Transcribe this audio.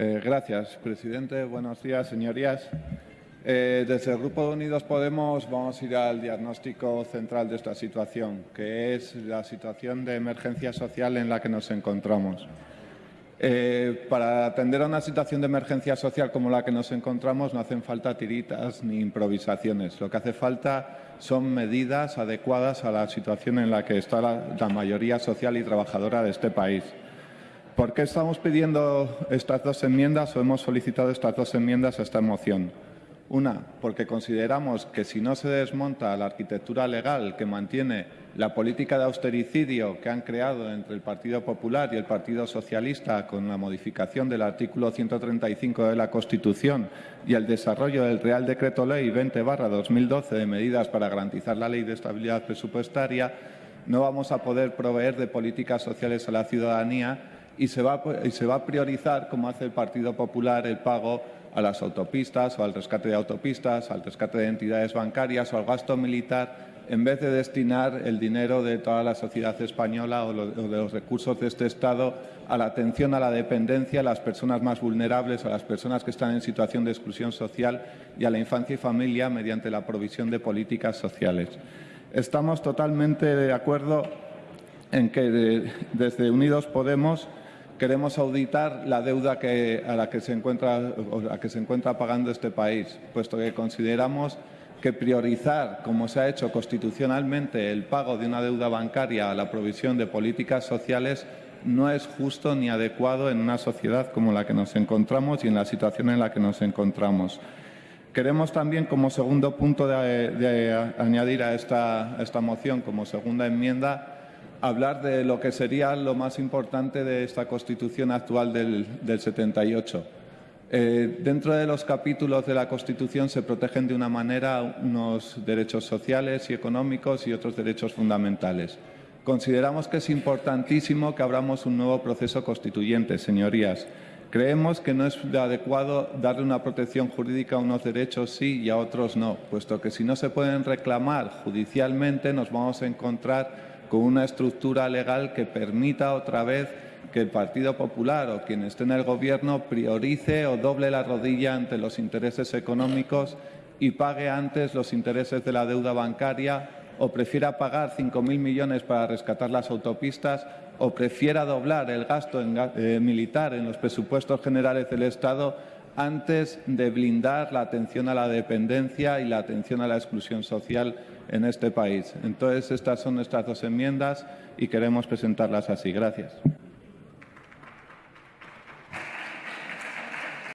Eh, gracias, presidente. Buenos días, señorías. Eh, desde el Grupo Unidos Podemos vamos a ir al diagnóstico central de esta situación, que es la situación de emergencia social en la que nos encontramos. Eh, para atender a una situación de emergencia social como la que nos encontramos no hacen falta tiritas ni improvisaciones. Lo que hace falta son medidas adecuadas a la situación en la que está la mayoría social y trabajadora de este país. ¿Por qué estamos pidiendo estas dos enmiendas o hemos solicitado estas dos enmiendas a esta moción? Una, porque consideramos que si no se desmonta la arquitectura legal que mantiene la política de austericidio que han creado entre el Partido Popular y el Partido Socialista con la modificación del artículo 135 de la Constitución y el desarrollo del Real Decreto Ley 20 2012 de medidas para garantizar la ley de estabilidad presupuestaria, no vamos a poder proveer de políticas sociales a la ciudadanía y se va, y se va a priorizar, como hace el Partido Popular, el pago a las autopistas o al rescate de autopistas, al rescate de entidades bancarias o al gasto militar, en vez de destinar el dinero de toda la sociedad española o, de los recursos de este Estado a la atención a la dependencia, a las personas más vulnerables, a las personas que están en situación de exclusión social y a la infancia y familia mediante la provisión de políticas sociales. Estamos totalmente de acuerdo en que desde Unidos Podemos queremos auditar la deuda a la que, se encuentra, que se encuentra pagando este país, puesto que consideramos que priorizar, como se ha hecho constitucionalmente, el pago de una deuda bancaria a la provisión de políticas sociales no es justo ni adecuado en una sociedad como la que nos encontramos y en la situación en la que nos encontramos. Queremos también, como segundo punto de, añadir a esta, a esta moción, como segunda enmienda, hablar de lo que sería lo más importante de esta Constitución actual del, 78. Eh, dentro de los capítulos de la Constitución se protegen de una manera unos derechos sociales y económicos y otros derechos fundamentales. Consideramos que es importantísimo que abramos un nuevo proceso constituyente, señorías. Creemos que no es adecuado darle una protección jurídica a unos derechos sí y a otros no, puesto que si no se pueden reclamar judicialmente nos vamos a encontrar con una estructura legal que permita otra vez que el Partido Popular o quien esté en el Gobierno priorice o doble la rodilla ante los intereses económicos y pague antes los intereses de la deuda bancaria o prefiera pagar 5.000 millones para rescatar las autopistas o prefiera doblar el gasto eh, militar en los presupuestos generales del Estado antes de blindar la atención a la dependencia y la atención a la exclusión social en este país. Entonces, estas son nuestras dos enmiendas y queremos presentarlas así. Gracias.